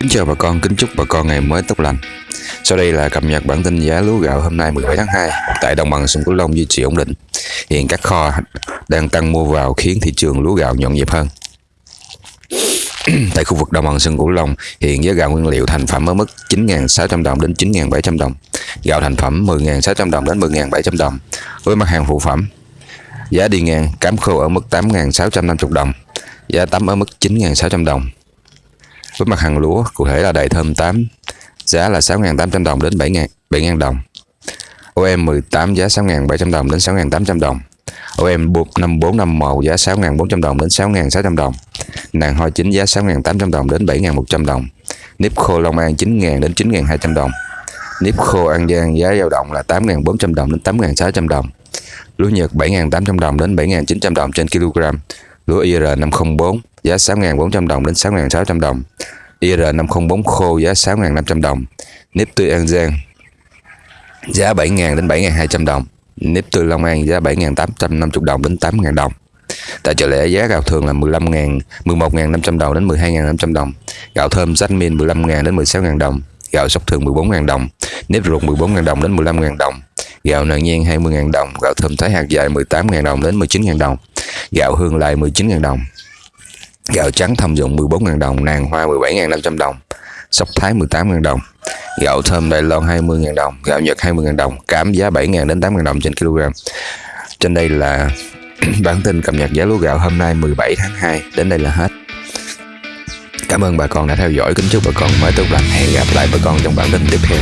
Kính chào bà con, kính chúc bà con ngày mới tốt lành. Sau đây là cập nhật bản tin giá lúa gạo hôm nay 17 tháng 2 tại đồng bằng sông Cửu Long duy trì ổn định. Hiện các kho đang tăng mua vào khiến thị trường lúa gạo nhộn nhịp hơn. tại khu vực đồng bằng sông Cửu Long, hiện giá gạo nguyên liệu thành phẩm ở mức 9.600 đồng đến 9.700 đồng, gạo thành phẩm 10.600 đồng đến 10.700 đồng. Với mặt hàng phụ phẩm, giá đi ngang cám khô ở mức 8.650 đồng, giá tắm ở mức 9.600 đồng, với mặt hàng lúa, cụ thể là đầy thơm 8, giá là 6.800 đồng đến 7.000 đồng. OM 18 giá 6.700 đồng đến 6.800 đồng. OM 5451 giá 6.400 đồng đến 6.600 đồng. Nàng hoa chính giá 6.800 đồng đến 7.100 đồng. Nếp khô Long An 9.000 đến 9.200 đồng. Nếp khô An Giang giá dao động là 8.400 đồng đến 8.600 đồng. Lúa Nhật 7.800 đồng đến 7.900 đồng trên kg. Lúa IR 504 giá 6.400 đồng đến 6.600 đồng. IR504 khô giá 6.500 đồng. Nếp tươi An Giang giá 7.000 đến 7.200 đồng. Nếp tươi Long An giá 7.850 đồng đến 8.000 đồng. Tại chợ lẻ giá gạo thường là 15.000, 11.500 đồng đến 12.500 đồng. Gạo thơm Jasmine 15.000 đến 16.000 đồng. Gạo sóc thường 14.000 đồng. Nếp ruột 14.000 đồng đến 15.000 đồng. Gạo nàng nhan 20.000 đồng. Gạo thơm thái hạt dài 18.000 đồng đến 19.000 đồng. Gạo hương lại 19.000 đồng. Gạo trắng thâm dụng 14.000 đồng, nàng hoa 17.500 đồng, sóc thái 18.000 đồng, gạo thơm Đài Loan 20.000 đồng, gạo Nhật 20.000 đồng, cám giá 7.000 đến 8.000 đồng trên kg. Trên đây là bản tin cập nhật giá lúa gạo hôm nay 17 tháng 2, đến đây là hết. Cảm ơn bà con đã theo dõi, kính chúc bà con mới tốt lành, hẹn gặp lại bà con trong bản tin tiếp theo.